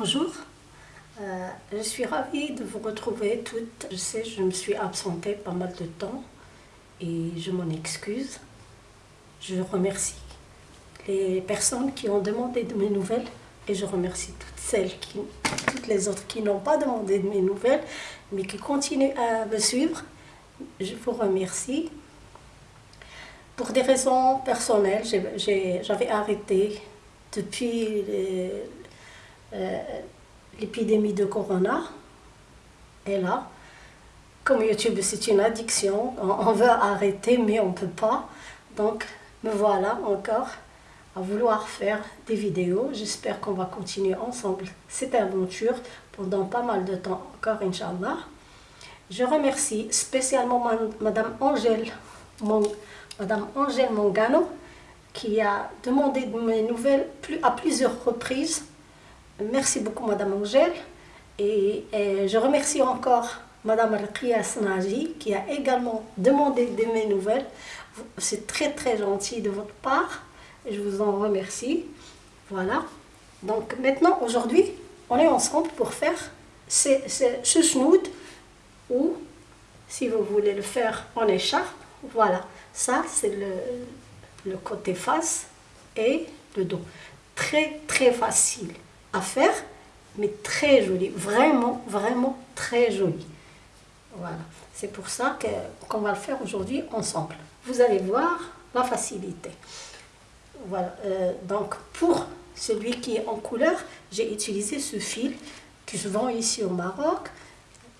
Bonjour, euh, je suis ravie de vous retrouver toutes. Je sais, je me suis absentée pas mal de temps et je m'en excuse. Je remercie les personnes qui ont demandé de mes nouvelles et je remercie toutes celles qui, toutes les autres qui n'ont pas demandé de mes nouvelles mais qui continuent à me suivre. Je vous remercie. Pour des raisons personnelles, j'avais arrêté depuis euh, l'épidémie de Corona. Et là, comme YouTube c'est une addiction, on, veut arrêter mais on ne peut pas. Donc me voilà encore à vouloir faire des vidéos. J'espère qu'on va continuer ensemble cette aventure pendant pas mal de temps encore, Inch'Allah. Je remercie spécialement Madame Angèle, Madame Angèle Mongano, qui a demandé mes nouvelles à plusieurs reprises. Merci beaucoup Madame Angèle. Et, je remercie encore Madame Alkia Snaji, qui a également demandé de mes nouvelles. C'est très très gentil de votre part. Je vous en remercie. Voilà. Donc maintenant, aujourd'hui, on est ensemble pour faire ce, ce ou si vous voulez le faire en écharpe, voilà. Ça, c'est le côté face et le dos. Très, très facile à faire, mais très joli. Vraiment, vraiment très joli. Voilà. C'est pour ça qu'on va le faire aujourd'hui ensemble. Vous allez voir la facilité. Voilà. Euh, donc, pour celui qui est en couleur, j'ai utilisé ce fil que je vends ici au Maroc.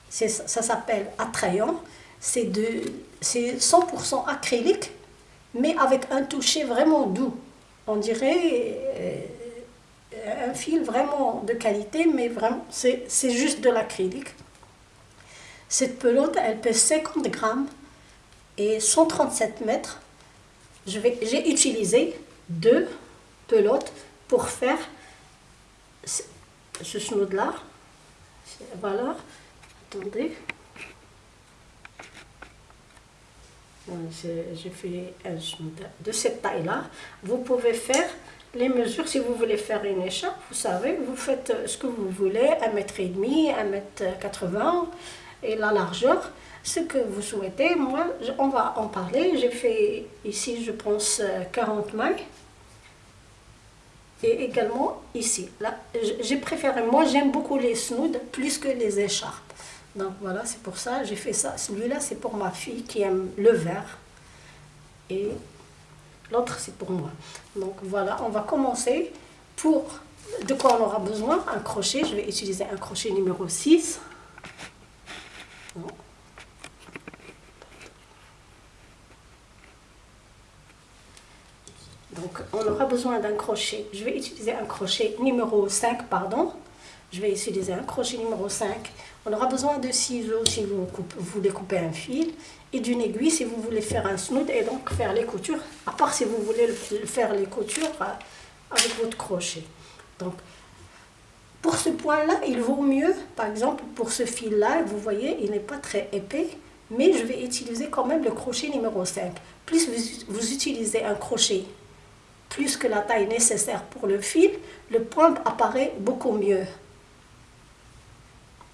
Ça s'appelle Attrayant. C'est 100% acrylique, mais avec un toucher vraiment doux. On dirait euh, un fil vraiment de qualité, mais vraiment, c'est juste de l'acrylique. Cette pelote, elle pèse 50 grammes et 137 mètres. J'ai utilisé deux pelotes pour faire ce snood-là. Voilà, attendez. J'ai fait un snood de cette taille-là. Vous pouvez faire les mesures, si vous voulez faire une écharpe, vous savez, vous faites ce que vous voulez, 1m30, 1m80 et la largeur, ce que vous souhaitez. Moi, on va en parler. J'ai fait ici, je pense, 40 mailles et également ici. Là, j'ai préféré, moi j'aime beaucoup les snoods plus que les écharpes. Donc voilà, c'est pour ça j'ai fait ça. Celui-là c'est pour ma fille qui aime le vert l'autre c'est pour moi. Donc voilà, on va commencer pour de quoi on aura besoin un crochet. Je vais utiliser un crochet numéro 6. Donc, on aura besoin d'un crochet. Je vais utiliser un crochet numéro 5, pardon. Je vais utiliser un crochet numéro 5. On aura besoin de ciseaux si vous, voulez couper un fil et d'une aiguille si vous voulez faire un snood et donc faire les coutures, à part si vous voulez faire les coutures euh, avec votre crochet. Donc, pour ce point-là, il vaut mieux, par exemple, pour ce fil-là, vous voyez, il n'est pas très épais, mais je vais utiliser quand même le crochet numéro 5. Plus vous utilisez un crochet plus que la taille nécessaire pour le fil, le point apparaît beaucoup mieux.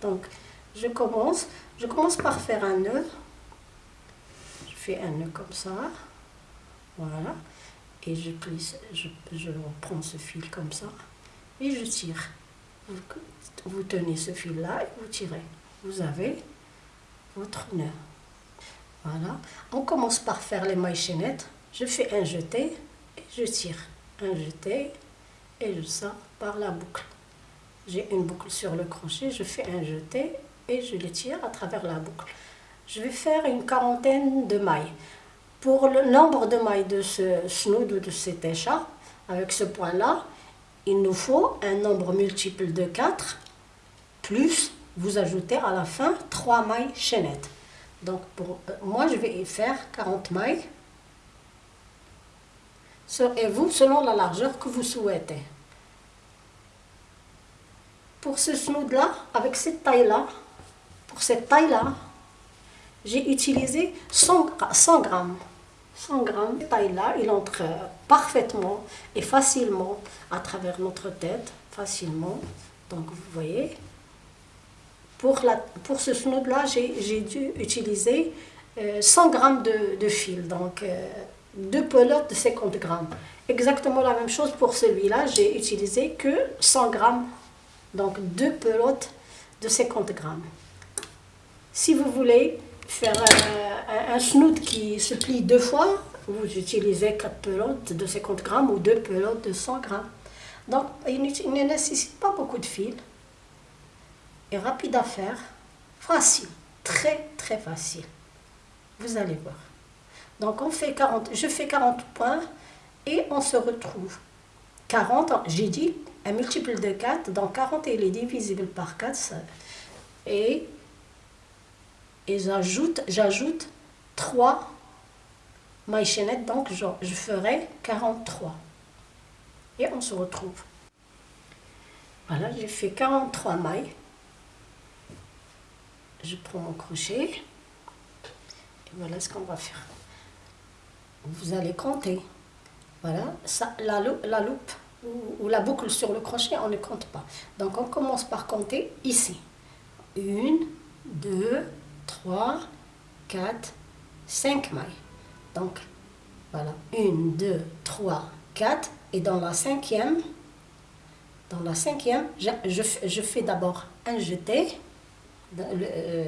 Donc, je commence, je commence par faire un nœud. Fais un nœud comme ça. Voilà. Et je, plisse, je, je prends ce fil comme ça. Et je tire. Vous, tenez ce fil-là et vous tirez. Vous avez votre nœud. Voilà. On commence par faire les mailles chaînettes. Je fais un jeté je tire un jeté et je sors par la boucle. J'ai une boucle sur le crochet, je fais un jeté et je le tire à travers la boucle. Je vais faire une quarantaine de mailles. Pour le nombre de mailles de ce snood ou de cette écharpe, avec ce point-là, il nous faut un nombre multiple de 4, plus vous ajoutez à la fin 3 mailles chaînettes. Donc pour, euh, moi je vais faire 40 mailles et vous selon la largeur que vous souhaitez. Pour ce snood-là, avec cette taille-là, pour cette taille-là, j'ai utilisé 100, 100 grammes. 100 grammes, taille-là, il entre parfaitement et facilement à travers notre tête, facilement. Donc vous voyez, pour, la, pour ce snood là, j'ai dû utiliser 100 euh, grammes de, de, fil, donc euh, deux pelotes de 50 grammes. Exactement la même chose pour celui-là, j'ai utilisé que 100 grammes, donc deux pelotes de 50 grammes. Si vous voulez faire un, un, snood qui se plie deux fois, vous utilisez 4 pelotes de 50 grammes ou deux pelotes de 100 grammes. Donc, il ne nécessite pas beaucoup de fil. Et rapide à faire. Facile. Très, très facile. Vous allez voir. Donc, on fait 40, je fais 40 points et on se retrouve. 40, j'ai dit, un multiple de 4, donc 40 il est divisible par 4. et et j'ajoute, j'ajoute 3 mailles chaînettes, donc je, je ferai 43. Et on se retrouve. Voilà, j'ai fait 43 mailles. Je prends mon crochet. Et voilà ce qu'on va faire. Vous allez compter. Voilà, la, la loupe ou, ou, la boucle sur le crochet, on ne compte pas. Donc on commence par compter ici. Une, deux, 3, 4, 5 mailles. Donc, voilà, 1, 2, 3, 4. Et dans la cinquième, dans la cinquième, je, fais d'abord un jeté euh,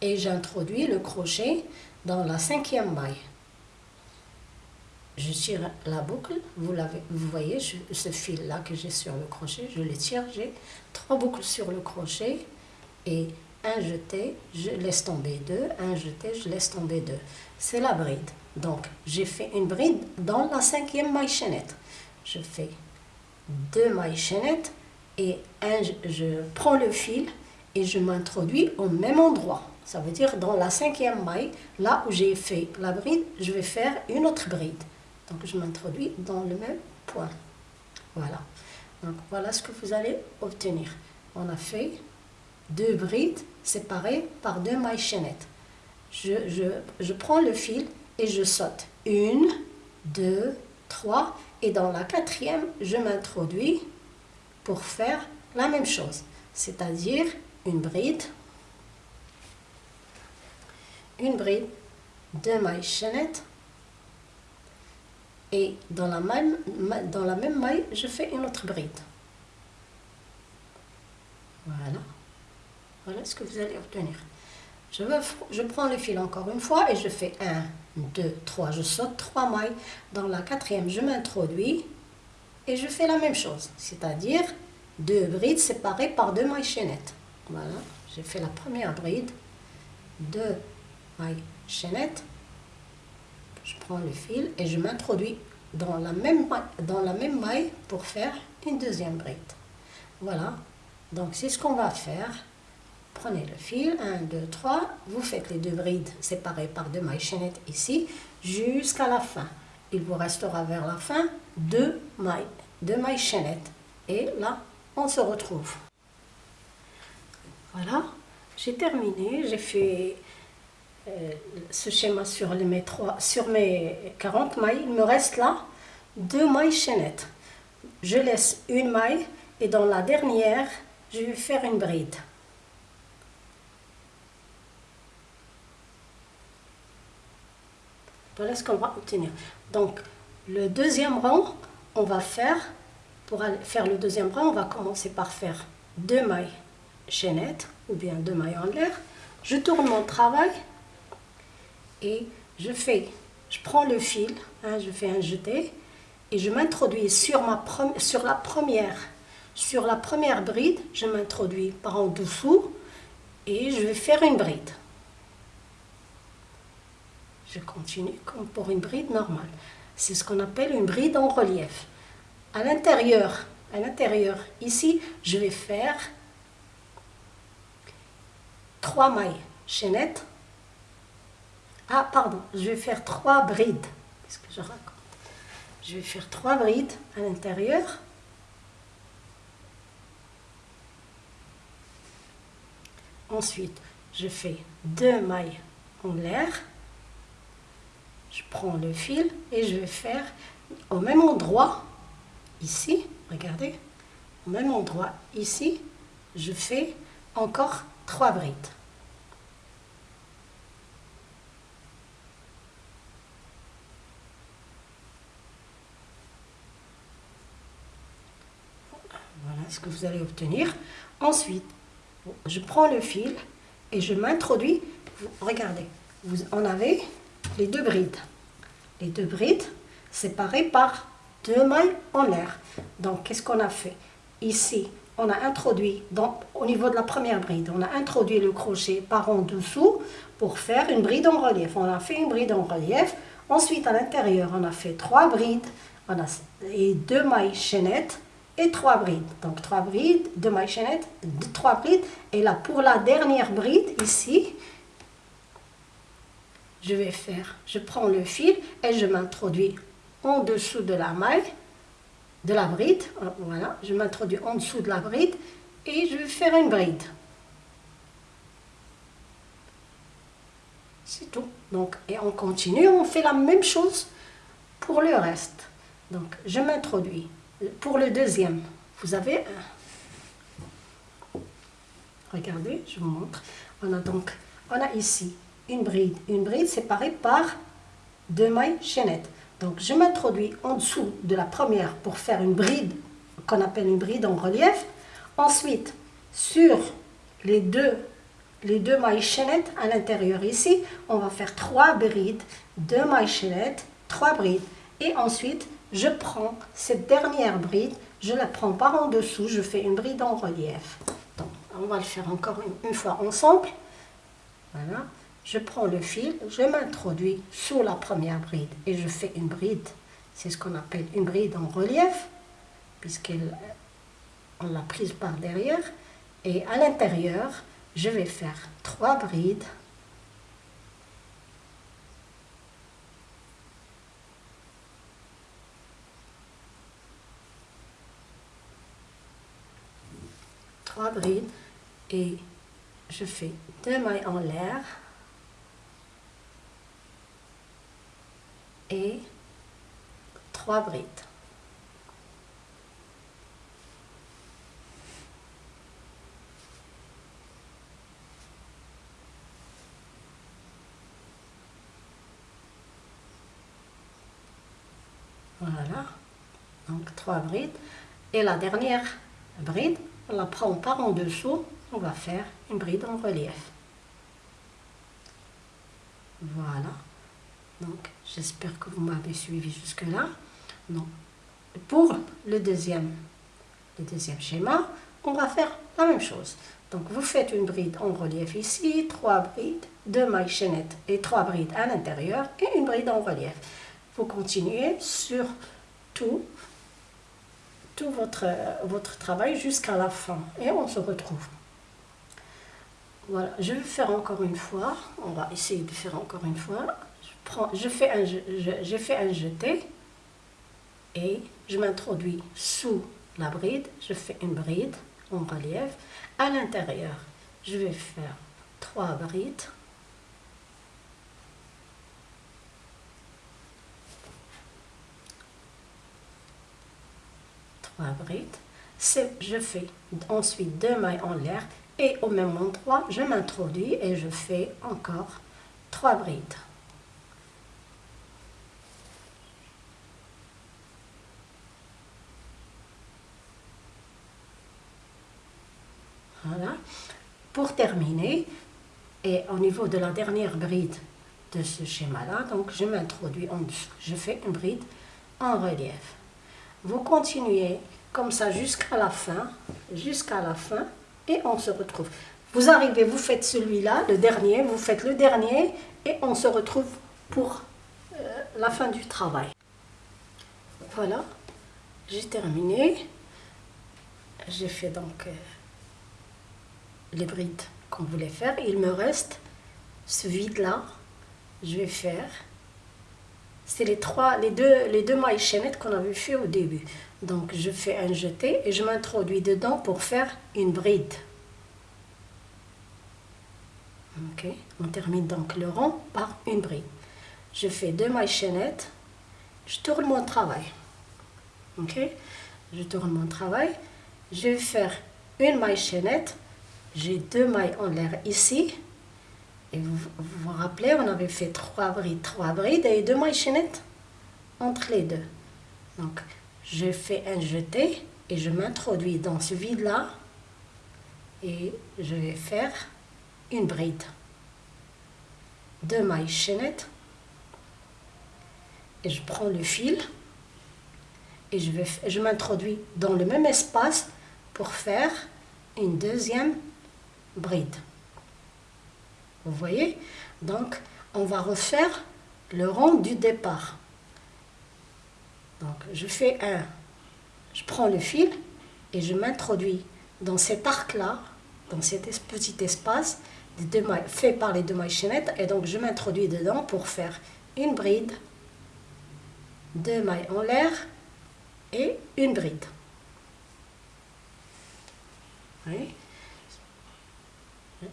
et j'introduis le crochet dans la cinquième maille. Je tire la boucle, vous, vous voyez ce fil-là que j'ai sur le crochet, je le tire, j'ai trois boucles sur le crochet et un jeté, je laisse tomber deux, un jeté, je laisse tomber deux. C'est la bride. Donc, j'ai fait une bride dans la cinquième maille chaînette. Je fais deux mailles chaînettes et je prends le fil et je m'introduis au même endroit. Ça veut dire dans la cinquième maille, là où j'ai fait la bride, je vais faire une autre bride. Donc, je m'introduis dans le même point. Voilà. Donc, voilà ce que vous allez obtenir. On a fait deux brides séparées par deux mailles chaînettes. Je, prends le fil et je saute. Une, deux, trois. Et dans la quatrième, je m'introduis pour faire la même chose. C'est-à-dire une bride, une bride, deux mailles chaînettes. Et dans la même, dans la même maille, je fais une autre bride. Voilà. Voilà ce que vous allez obtenir. Je, prends le fil encore une fois et je fais 1, 2, 3. Je saute 3 mailles. Dans la quatrième, je m'introduis et je fais la même chose. C'est-à-dire deux brides séparées par deux mailles chaînettes. Voilà, j'ai fait la première bride. Deux mailles chaînettes. Je prends le fil et je m'introduis dans, dans la même maille pour faire une deuxième bride. Voilà, donc c'est ce qu'on va faire. Prenez le fil, 1, 2, 3, vous faites les deux brides séparées par deux mailles chaînettes ici, jusqu'à la fin. Il vous restera vers la fin deux mailles, deux mailles chaînettes. Et là, on se retrouve. Voilà, j'ai terminé, j'ai fait euh, ce schéma sur, les, mes sur mes 40 mailles. Il me reste là deux mailles chaînettes. Je laisse une maille et dans la dernière, je vais faire une bride. Voilà ce qu'on va obtenir. Donc, le deuxième rang, on va faire, pour faire le deuxième rang, on va commencer par faire deux mailles chaînettes, ou bien deux mailles en l'air. Je tourne mon travail et je fais, je prends le fil, hein, je fais un jeté, et je m'introduis sur, sur la première sur la première bride, je m'introduis par en dessous et je vais faire une bride. Je continue comme pour une bride normale. C'est ce qu'on appelle une bride en relief. À l'intérieur, à l'intérieur, ici, je vais faire trois mailles chaînettes. Ah, pardon, je vais faire trois brides. Qu'est-ce que je raconte? Je vais faire trois brides à l'intérieur. Ensuite, je fais deux mailles en l'air je prends le fil et je vais faire au même endroit, ici, regardez, au même endroit, ici, je fais encore trois brides. Voilà ce que vous allez obtenir. Ensuite, je prends le fil et je m'introduis. Regardez, vous en avez les deux brides. Les deux brides séparées par deux mailles en l'air. Donc, qu'est-ce qu'on a fait? Ici, on a introduit, donc, au niveau de la première bride, on a introduit le crochet par en dessous pour faire une bride en relief. On a fait une bride en relief. Ensuite, à l'intérieur, on a fait trois brides on a, et deux mailles chaînettes et trois brides. Donc, trois brides, deux mailles chaînettes, trois brides. Et là, pour la dernière bride, ici, je vais faire, je prends le fil et je m'introduis en dessous de la maille, de la bride, voilà, je m'introduis en dessous de la bride et je vais faire une bride. C'est tout. Donc, et on continue, on fait la même chose pour le reste. Donc, je m'introduis. Pour le deuxième, vous avez Regardez, je vous montre. On a donc, on a ici une bride, une bride séparée par deux mailles chaînettes. Donc je m'introduis en dessous de la première pour faire une bride qu'on appelle une bride en relief. Ensuite, sur les deux, les deux mailles chaînettes à l'intérieur ici, on va faire trois brides, deux mailles chaînettes, trois brides. Et ensuite, je prends cette dernière bride, je la prends par en dessous, je fais une bride en relief. On va le faire encore une fois ensemble. Voilà je prends le fil, je m'introduis sous la première bride et je fais une bride. C'est ce qu'on appelle une bride en relief, puisqu'on l'a prise par derrière. Et à l'intérieur, je vais faire trois brides. Trois brides et je fais deux mailles en l'air. Et trois brides. Voilà, donc trois brides. Et la dernière bride, on la prend par en dessous, on va faire une bride en relief. Voilà. Donc, j'espère que vous m'avez suivi jusque-là. Non. Pour le deuxième, le deuxième schéma, on va faire la même chose. Donc, vous faites une bride en relief ici, trois brides, deux mailles chaînettes et trois brides à l'intérieur et une bride en relief. Vous continuez sur tout, tout votre, votre travail jusqu'à la fin et on se retrouve. Voilà, je vais faire encore une fois. On va essayer de faire encore une fois je fais un, j'ai fait un jeté et je m'introduis sous la bride, je fais une bride en relief. À l'intérieur, je vais faire trois brides. Trois brides. Je fais ensuite deux mailles en l'air et au même endroit, je m'introduis et je fais encore trois brides. Pour terminer, et au niveau de la dernière bride de ce schéma-là, donc je m'introduis en dessous. Je fais une bride en relief. Vous continuez comme ça jusqu'à la fin, jusqu'à la fin, et on se retrouve. Vous arrivez, vous faites celui-là, le dernier, vous faites le dernier, et on se retrouve pour euh, la fin du travail. Voilà, j'ai terminé. J'ai fait donc... Euh, les brides qu'on voulait faire. Il me reste ce vide-là. Je vais faire. C'est les trois, les deux, les deux mailles chaînettes qu'on avait fait au début. Donc je fais un jeté et je m'introduis dedans pour faire une bride. Ok, on termine donc le rond par une bride. Je fais deux mailles chaînettes, je tourne mon travail. Ok, je tourne mon travail je vais faire une maille chaînette. J'ai deux mailles en l'air ici. Et vous, vous rappelez, on avait fait trois brides, trois brides et deux mailles chaînettes entre les deux. Donc, je fais un jeté et je m'introduis dans ce vide-là et je vais faire une bride. Deux mailles chaînettes et je prends le fil et je, vais, je m'introduis dans le même espace pour faire une deuxième bride. Vous voyez Donc, on va refaire le rond du départ. Donc, je fais un, je prends le fil et je m'introduis dans cet arc-là, dans cet petit espace fait par les deux mailles chaînettes, et donc je m'introduis dedans pour faire une bride, deux mailles en l'air et une bride.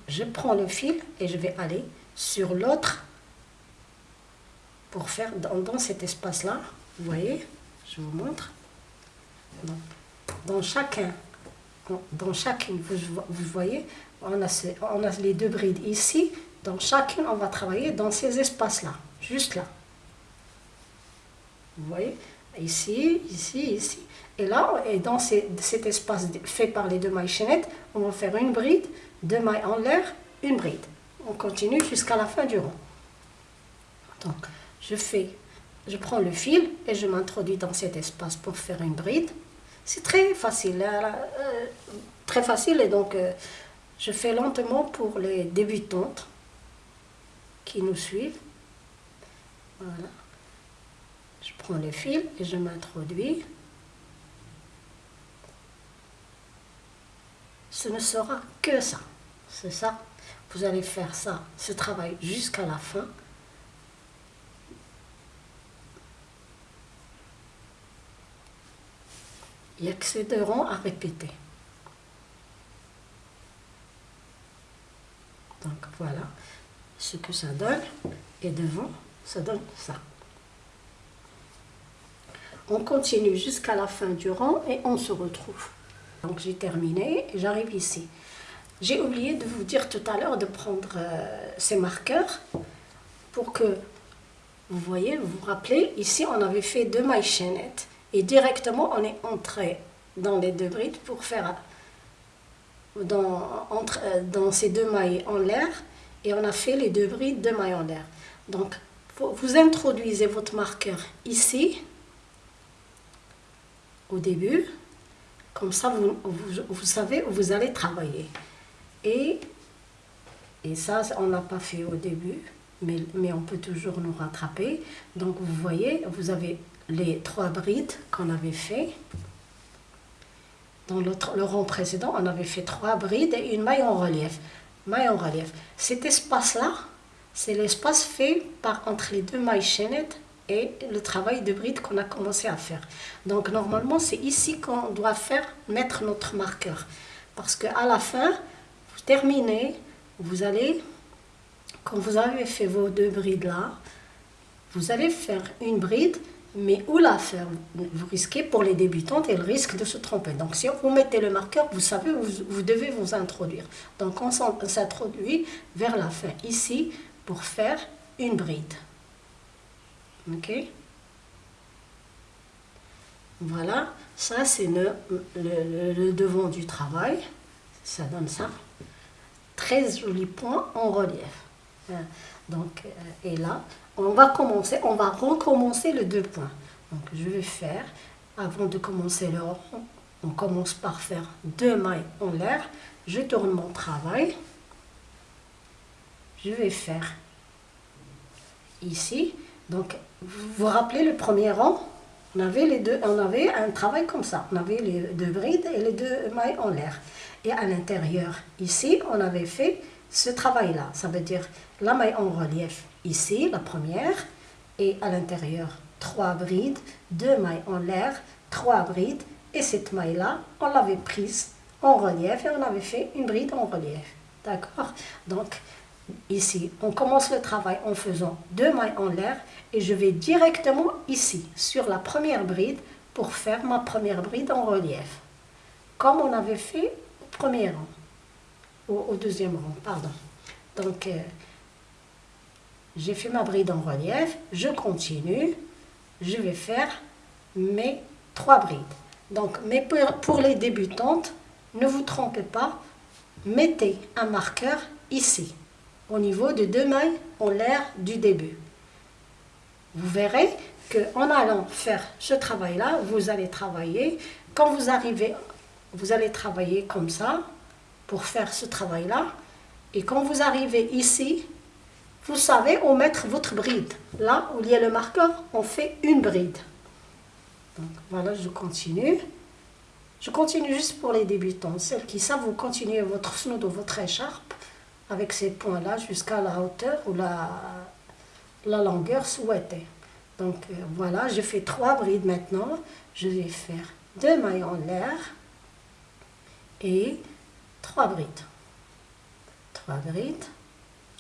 Je prends le fil et je vais aller sur l'autre pour faire dans, cet espace-là. Vous voyez Je vous montre. Dans chacun, dans chacune, vous, voyez, on a, on a les deux brides ici. Dans chacune, on va travailler dans ces espaces-là, juste là. Vous voyez Ici, ici, ici. Et là, et dans cet espace fait par les deux mailles chaînettes, on va faire une bride, deux mailles en l'air, une bride. On continue jusqu'à la fin du rond. Donc, je prends le fil et je m'introduis dans cet espace pour faire une bride. C'est très facile, hein, euh, très facile et donc euh, je fais lentement pour les débutantes qui nous suivent. Voilà. Je prends le fil et je m'introduis. Ce ne sera que ça. C'est ça. Vous allez faire ça, ce travail jusqu'à la fin. Il n'y a que ces deux rangs à répéter. Donc voilà ce que ça donne. Et devant, ça donne ça. On continue jusqu'à la fin du rang et on se retrouve. Donc j'ai terminé j'arrive ici. J'ai oublié de vous dire tout à l'heure de prendre euh, ces marqueurs pour que vous voyez, vous vous rappelez, ici on avait fait deux mailles chaînettes et directement on est entré dans les deux brides pour faire dans, entre, euh, dans ces deux mailles en l'air et on a fait les deux brides de mailles en l'air. Donc vous introduisez votre marqueur ici au début. Comme ça, vous, vous, savez où vous allez travailler. Et, et ça, on n'a pas fait au début, mais, mais on peut toujours nous rattraper. Donc, vous voyez, vous avez les trois brides qu'on avait fait. Dans le, le rang précédent, on avait fait trois brides et une maille en relief. Maille en relief. Cet espace-là, c'est l'espace fait par entre les deux mailles chaînettes et le travail de bride qu'on a commencé à faire. Donc normalement, c'est ici qu'on doit faire mettre notre marqueur. Parce qu'à la fin, vous terminez, vous allez, quand vous avez fait vos deux brides là, vous allez faire une bride, mais où la faire? Vous risquez pour les débutantes et le risque de se tromper. Donc si vous mettez le marqueur, vous savez vous, vous devez vous introduire. Donc on s'introduit vers la fin, ici, pour faire une bride. Ok Voilà, ça c'est le, devant du travail. Ça donne ça. Très joli point en relief. Hein. Donc, euh, et là, on va commencer, on va recommencer le deux points. Donc, je vais faire, avant de commencer le on commence par faire deux mailles en l'air. Je tourne mon travail. Je vais faire ici. Donc, vous vous rappelez le premier rang? On avait, les deux, on avait un travail comme ça. On avait les deux brides et les deux mailles en l'air. Et à l'intérieur, ici, on avait fait ce travail-là. Ça veut dire la maille en relief ici, la première, et à l'intérieur, trois brides, deux mailles en l'air, trois brides, et cette maille-là, on l'avait prise en relief et on avait fait une bride en relief. D'accord? Donc, ici, on commence le travail en faisant deux mailles en l'air et je vais directement ici, sur la première bride, pour faire ma première bride en relief. comme on avait fait au premier rang, au, deuxième rang, pardon. Donc, euh, j'ai fait ma bride en relief, je continue, je vais faire mes trois brides. Donc, mais pour les débutantes, ne vous trompez pas, mettez un marqueur ici, au niveau de deux mailles en l'air du début. Vous verrez qu'en allant faire ce travail-là, vous allez travailler, quand vous arrivez, vous allez travailler comme ça, pour faire ce travail-là, et quand vous arrivez ici, vous savez où mettre votre bride. Là où il y a le marqueur, on fait une bride. Donc voilà, je continue. Je continue juste pour les débutants. Celles qui savent, vous continuez votre snood ou votre écharpe avec ces points-là jusqu'à la hauteur ou la, la longueur souhaitée. Donc euh, voilà, je fais trois brides maintenant. Je vais faire deux mailles en l'air et trois brides. Trois brides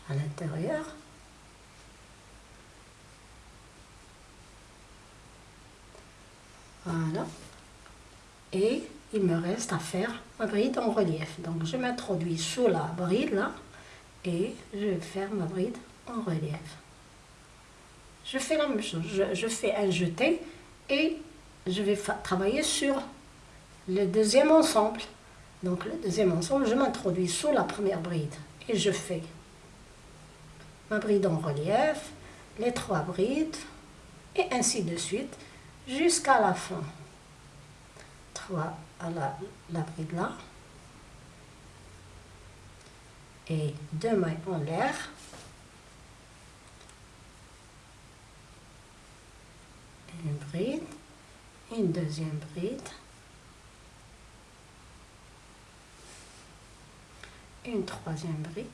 à l'intérieur. Voilà. Et il me reste à faire ma bride en relief. Donc je m'introduis sous la bride là je vais faire ma bride en relief. Je fais la même chose, je, fais un jeté et je vais travailler sur le deuxième ensemble. Donc le deuxième ensemble, je m'introduis sous la première bride et je fais ma bride en relief, les trois brides et ainsi de suite jusqu'à la fin. Trois à la, la bride là et deux mailles en l'air. Une bride, une deuxième bride, une troisième bride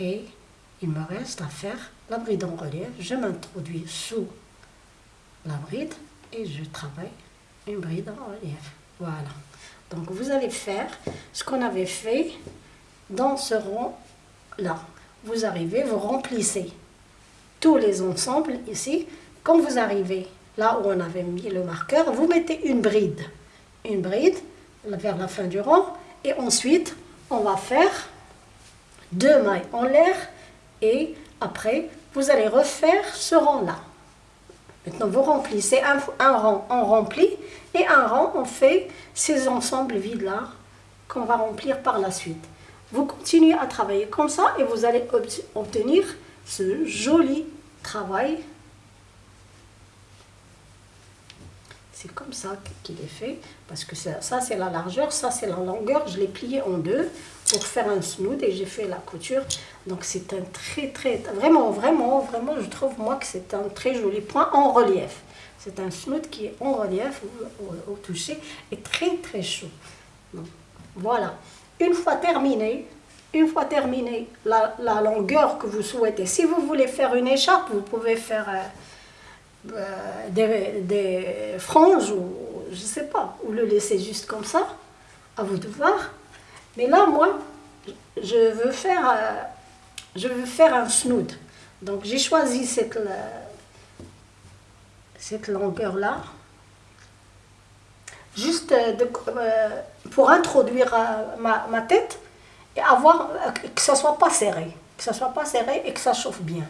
et il me reste à faire la bride en relief. Je m'introduis sous la bride et je travaille une bride en relief. Voilà. Donc vous allez faire ce qu'on avait fait dans ce rond-là. Vous arrivez, vous remplissez tous les ensembles ici. Quand vous arrivez là où on avait mis le marqueur, vous mettez une bride. Une bride vers la fin du rang. Et ensuite, on va faire deux mailles en l'air. Et après, vous allez refaire ce rang-là. Maintenant, vous remplissez un, rang, on remplit, et un rang, on fait ces ensembles vides-là qu'on va remplir par la suite. Vous continuez à travailler comme ça et vous allez obtenir ce joli travail. C'est comme ça qu'il est fait, parce que ça, ça c'est la largeur, ça c'est la longueur. Je l'ai plié en deux pour faire un snood et j'ai fait la couture. Donc c'est un très très, vraiment, vraiment, vraiment, je trouve moi que c'est un très joli point en relief. C'est un snood qui est en relief au, toucher et très très chaud. voilà. Une fois terminé, une fois terminé la, longueur que vous souhaitez, si vous voulez faire une écharpe, vous pouvez faire euh, euh, des, des, franges ou je sais pas, ou le laisser juste comme ça, à vous de voir. Mais là, moi, je veux faire, euh, je veux faire un snood. Donc j'ai choisi cette, cette longueur-là, juste euh, euh, pour introduire euh, ma, tête et avoir que ça soit pas serré, que ça soit pas serré et que ça chauffe bien.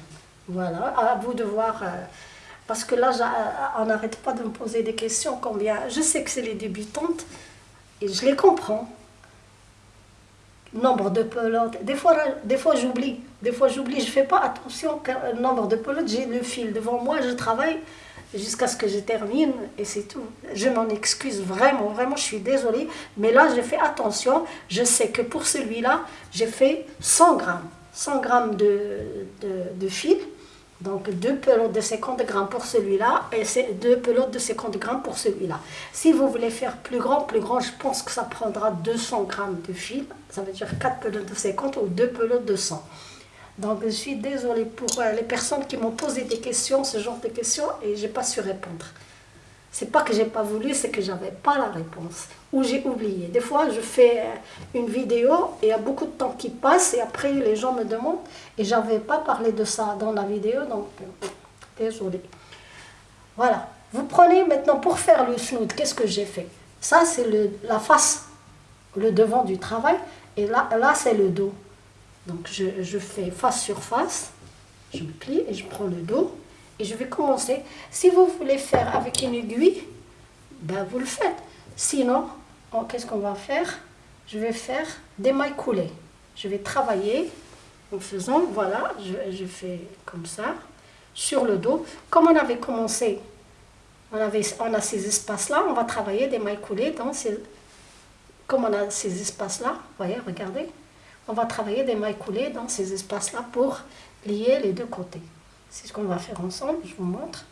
Voilà, à vous de voir, parce que là, on n'arrête pas de me poser des questions combien. Je sais que c'est les débutantes et je les comprends. Nombre de pelotes, des fois, des fois j'oublie, des fois j'oublie, je fais pas attention nombre de pelotes, j'ai le fil devant moi, je travaille, jusqu'à ce que je termine et c'est tout. Je m'en excuse vraiment, vraiment, je suis désolée. Mais là, j'ai fait attention. Je sais que pour celui-là, j'ai fait 100 grammes. 100 grammes de, de, fil. Donc deux pelotes de 50 grammes pour celui-là et deux pelotes de 50 grammes pour celui-là. Si vous voulez faire plus grand, plus grand, je pense que ça prendra 200 grammes de fil. Ça veut dire 4 pelotes de 50 ou 2 pelotes de 100. Donc je suis désolée pour euh, les personnes qui m'ont posé des questions, ce genre de questions, et je n'ai pas su répondre. C'est pas que j'ai pas voulu, c'est que j'avais pas la réponse ou j'ai oublié. Des fois, je fais euh, une vidéo et il y a beaucoup de temps qui passe et après les gens me demandent et j'avais pas parlé de ça dans la vidéo, donc euh, désolée. Voilà. Vous prenez maintenant pour faire le snood, qu'est-ce que j'ai fait? Ça, c'est la face, le devant du travail. Et là, là c'est le dos. Donc, je, je fais face sur face. Je me plie et je prends le dos. Et je vais commencer. Si vous voulez faire avec une aiguille, ben vous le faites. Sinon, qu'est-ce qu'on va faire? Je vais faire des mailles coulées. Je vais travailler en faisant, voilà, je, fais comme ça, sur le dos. Comme on avait commencé, on, avait, on a ces espaces-là, on va travailler des mailles coulées dans ces... Ces espaces-là, voyez, regardez, on va travailler des mailles coulées dans ces espaces-là pour lier les deux côtés. C'est ce qu'on va faire ensemble, je vous montre.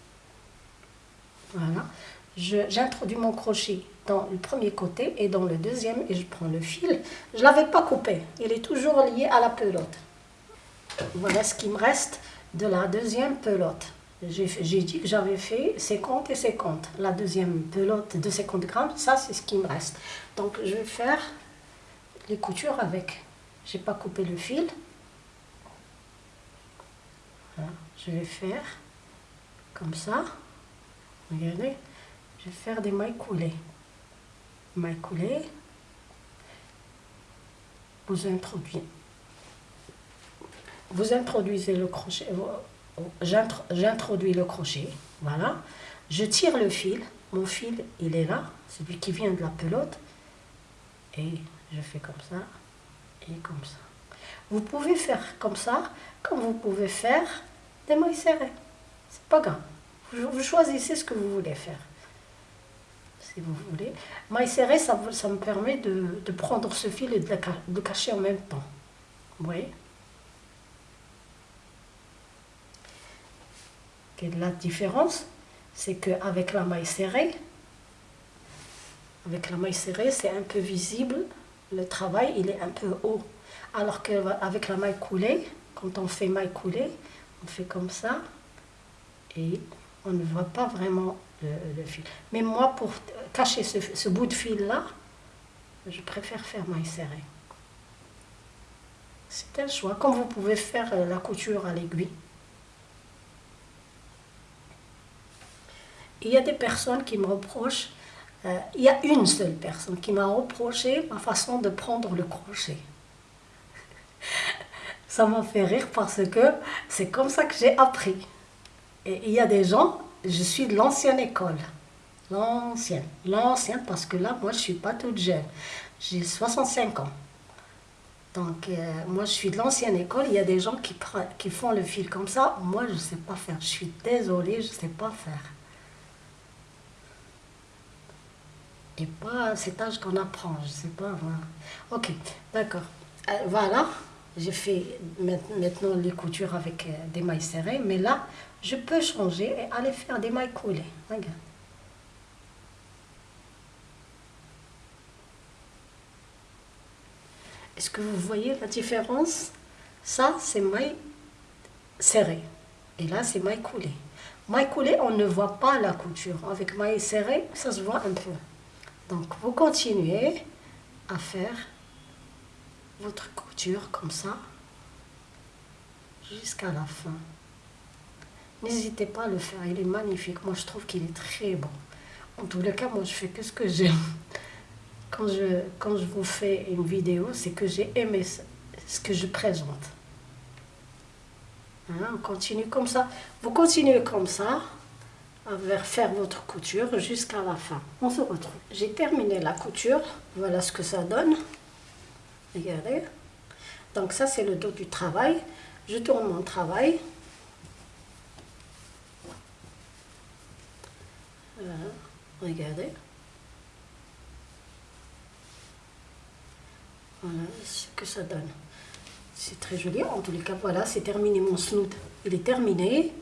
Voilà. J'introduis mon crochet dans le premier côté et dans le deuxième et je prends le fil. Je ne l'avais pas coupé, il est toujours lié à la pelote. Voilà ce qui me reste de la deuxième pelote. J'ai dit que j'avais fait 50 et 50. La deuxième pelote de 50 grammes, ça c'est ce qui me reste. Donc je vais faire les coutures avec. J'ai pas coupé le fil. Je vais faire comme ça. Regardez. Je vais faire des mailles coulées. Mailles coulées. Vous introduisez vous introduisez le crochet, j'introduis le crochet, voilà, je tire le fil, mon fil il est là, celui qui vient de la pelote, et je fais comme ça, et comme ça. Vous pouvez faire comme ça, comme vous pouvez faire des mailles serrées, c'est pas grave, vous, choisissez ce que vous voulez faire si vous voulez. Maille serrée, ça, ça me permet de, prendre ce fil et de le cacher en même temps. Vous voyez? La différence, c'est qu'avec la maille serrée, avec la maille serrée, c'est un peu visible, le travail, il est un peu haut. Alors qu'avec la maille coulée, quand on fait maille coulée, on fait comme ça, et on ne voit pas vraiment le, fil. Mais moi, pour cacher ce, bout de fil-là, je préfère faire maille serrée. C'est un choix, comme vous pouvez faire la couture à l'aiguille. il y a des personnes qui me reprochent, euh, il y a une seule personne qui m'a reproché ma façon de prendre le crochet. Ça m'a fait rire parce que c'est comme ça que j'ai appris. Et il y a des gens, je suis de l'ancienne école. L'ancienne. L'ancienne parce que là, moi, je ne suis pas toute jeune. J'ai 65 ans. Donc, euh, moi, je suis de l'ancienne école. Il y a des gens qui, qui font le fil comme ça. Moi, je ne sais pas faire. Je suis désolée, je ne sais pas faire. et pas à cet âge qu'on apprend, je sais pas. Ok, d'accord. Euh, voilà, j'ai fait maintenant les coutures avec euh, des mailles serrées, mais là, je peux changer et aller faire des mailles coulées. Regarde. Est-ce que vous voyez la différence? Ça, c'est mailles serrées. Et là, c'est mailles coulées. Mailles coulées, on ne voit pas la couture. Avec mailles serrées, ça se voit un peu. Donc vous continuez à faire votre couture comme ça jusqu'à la fin. N'hésitez pas à le faire, il est magnifique. Moi je trouve qu'il est très bon. En tous cas, moi je fais que ce que j'aime. Quand je, quand je vous fais une vidéo, c'est que j'ai aimé ce que je présente. Hein, on continue comme ça. Vous continuez comme ça à faire votre couture jusqu'à la fin. On se retrouve. J'ai terminé la couture. Voilà ce que ça donne. Regardez. Donc ça, c'est le dos du travail. Je tourne mon travail. Regardez. Voilà ce que ça donne. C'est très joli. En tous les cas, voilà, c'est terminé mon snood. Il est terminé.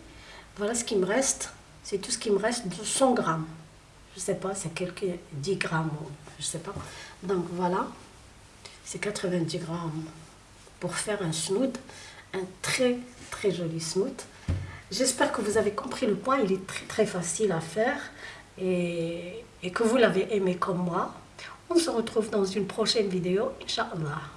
Voilà ce qui me reste c'est tout ce qui me reste de 100 grammes. Je sais pas, c'est quelques 10 grammes, je sais pas. Donc voilà, c'est 90 grammes pour faire un snood, un très très joli snood. J'espère que vous avez compris le point, il est très très facile à faire et, et que vous l'avez aimé comme moi. On se retrouve dans une prochaine vidéo, Inch'Allah.